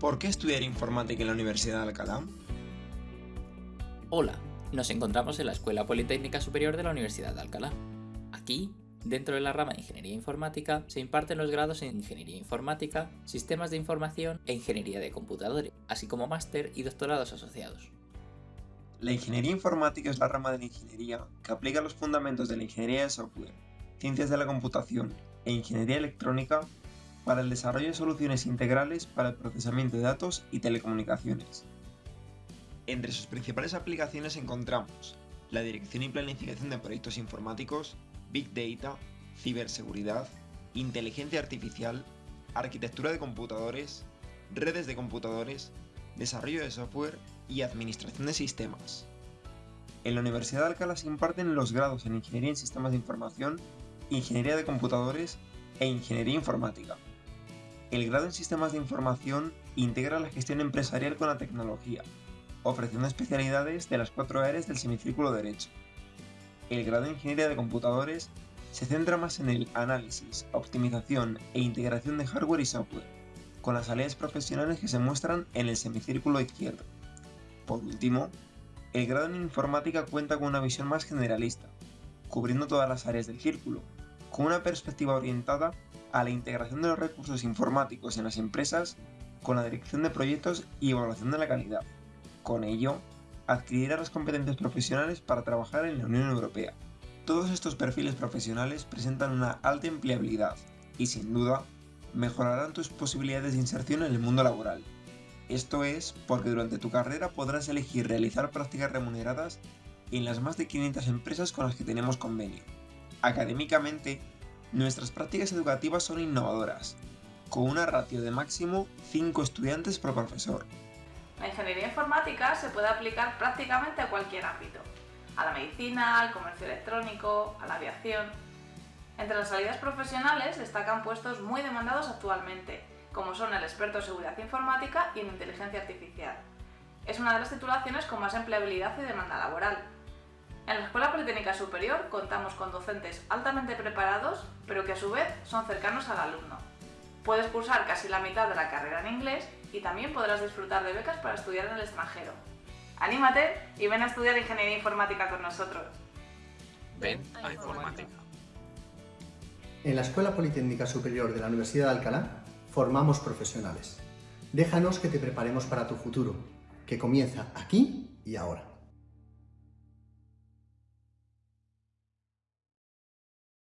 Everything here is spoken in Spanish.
¿Por qué estudiar informática en la Universidad de Alcalá? Hola, nos encontramos en la Escuela Politécnica Superior de la Universidad de Alcalá. Aquí, dentro de la rama de Ingeniería Informática, se imparten los grados en Ingeniería Informática, Sistemas de Información e Ingeniería de Computadores, así como máster y doctorados asociados. La ingeniería informática es la rama de la ingeniería que aplica los fundamentos de la ingeniería de software, ciencias de la computación e ingeniería electrónica para el desarrollo de soluciones integrales para el procesamiento de datos y telecomunicaciones. Entre sus principales aplicaciones encontramos la dirección y planificación de proyectos informáticos, Big Data, ciberseguridad, inteligencia artificial, arquitectura de computadores, redes de computadores, desarrollo de software y administración de sistemas. En la Universidad de Alcalá se imparten los grados en Ingeniería en Sistemas de Información, Ingeniería de Computadores e Ingeniería Informática. El grado en Sistemas de Información integra la gestión empresarial con la tecnología, ofreciendo especialidades de las cuatro áreas del semicírculo derecho. El grado en Ingeniería de Computadores se centra más en el análisis, optimización e integración de hardware y software, con las áreas profesionales que se muestran en el semicírculo izquierdo. Por último, el grado en Informática cuenta con una visión más generalista, cubriendo todas las áreas del círculo, con una perspectiva orientada a la integración de los recursos informáticos en las empresas con la dirección de proyectos y evaluación de la calidad. Con ello, adquirirá las competencias profesionales para trabajar en la Unión Europea. Todos estos perfiles profesionales presentan una alta empleabilidad y sin duda mejorarán tus posibilidades de inserción en el mundo laboral. Esto es porque durante tu carrera podrás elegir realizar prácticas remuneradas en las más de 500 empresas con las que tenemos convenio. Académicamente, Nuestras prácticas educativas son innovadoras, con una ratio de máximo 5 estudiantes por profesor. La ingeniería informática se puede aplicar prácticamente a cualquier ámbito, a la medicina, al comercio electrónico, a la aviación. Entre las salidas profesionales destacan puestos muy demandados actualmente, como son el experto en seguridad informática y en inteligencia artificial. Es una de las titulaciones con más empleabilidad y demanda laboral, en la Escuela Politécnica Superior contamos con docentes altamente preparados, pero que a su vez son cercanos al alumno. Puedes cursar casi la mitad de la carrera en inglés y también podrás disfrutar de becas para estudiar en el extranjero. ¡Anímate y ven a estudiar Ingeniería Informática con nosotros! Ven a Informática. En la Escuela Politécnica Superior de la Universidad de Alcalá formamos profesionales. Déjanos que te preparemos para tu futuro, que comienza aquí y ahora.